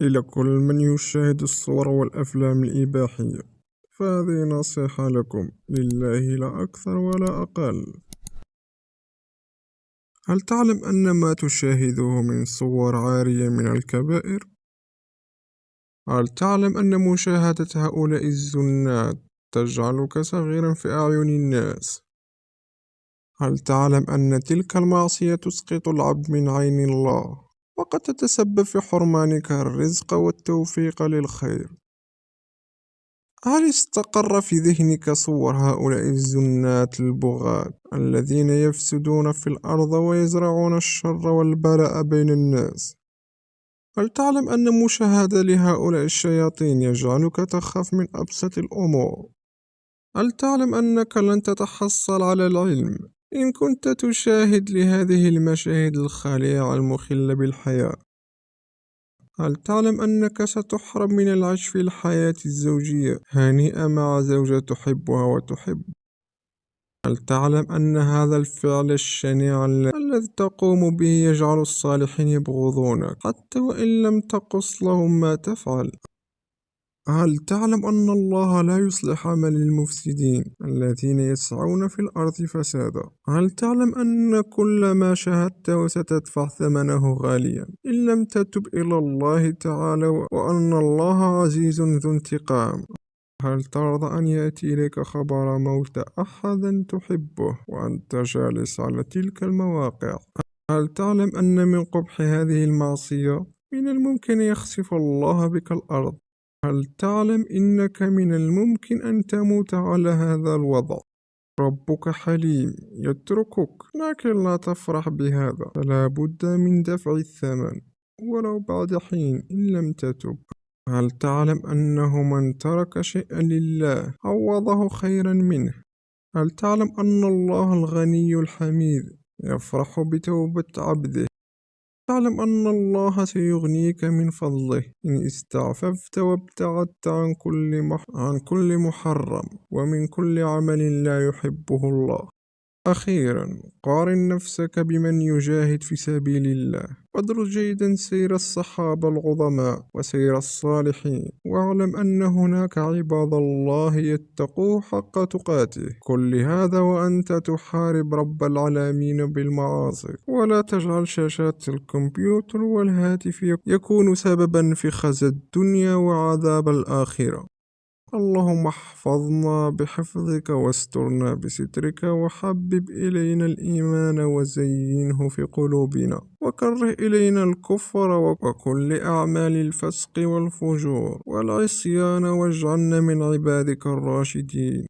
إلى كل من يشاهد الصور والأفلام الإباحية فهذه نصيحة لكم لله لا أكثر ولا أقل هل تعلم أن ما تشاهده من صور عارية من الكبائر؟ هل تعلم أن مشاهدة هؤلاء الزنات تجعلك صغيرا في أعين الناس؟ هل تعلم أن تلك المعصية تسقط العبد من عين الله؟ وقد تتسبب في حرمانك الرزق والتوفيق للخير هل استقر في ذهنك صور هؤلاء الزنات البغاة الذين يفسدون في الأرض ويزرعون الشر والبلاء بين الناس؟ هل تعلم أن مشاهدة لهؤلاء الشياطين يجعلك تخاف من أبسط الأمور؟ هل تعلم أنك لن تتحصل على العلم إن كنت تشاهد لهذه المشاهد الخالعة المخلة بالحياة هل تعلم أنك ستحرم من العيش في الحياة الزوجية هانئة مع زوجة تحبها وتحب؟ هل تعلم أن هذا الفعل الشنيع الذي تقوم به يجعل الصالحين يبغضونك حتى وإن لم تقص لهم ما تفعل؟ هل تعلم أن الله لا يصلح عمل المفسدين الذين يسعون في الأرض فسادا؟ هل تعلم أن كل ما شاهدته ستدفع ثمنه غاليا إن لم تتب إلى الله تعالى وأن الله عزيز ذو انتقام؟ هل ترضى أن يأتي إليك خبر موت أحد تحبه وأنت جالس على تلك المواقع؟ هل تعلم أن من قبح هذه المعصية من الممكن يخسف الله بك الأرض هل تعلم إنك من الممكن أن تموت على هذا الوضع؟ ربك حليم يتركك لكن لا تفرح بهذا. فلا بد من دفع الثمن ولو بعد حين إن لم تتب. هل تعلم أنه من ترك شيئا لله عوضه خيرا منه؟ هل تعلم أن الله الغني الحميد يفرح بتوبة عبده؟ تعلم أن الله سيغنيك من فضله. إن استعففت وابتعدت عن كل, مح عن كل محرم ومن كل عمل لا يحبه الله. أخيرا قارن نفسك بمن يجاهد في سبيل الله. وادرس جيدا سير الصحابة العظماء وسير الصالحين. واعلم أن هناك عباد الله يتقوه حق تقاته. كل هذا وأنت تحارب رب العالمين بالمعاصي. ولا تجعل شاشات الكمبيوتر والهاتف يكون سببا في خزي الدنيا وعذاب الآخرة. اللهم احفظنا بحفظك واسترنا بسترك وحبب إلينا الإيمان وزينه في قلوبنا وكره إلينا الكفر وكل أعمال الفسق والفجور والعصيان واجعلنا من عبادك الراشدين.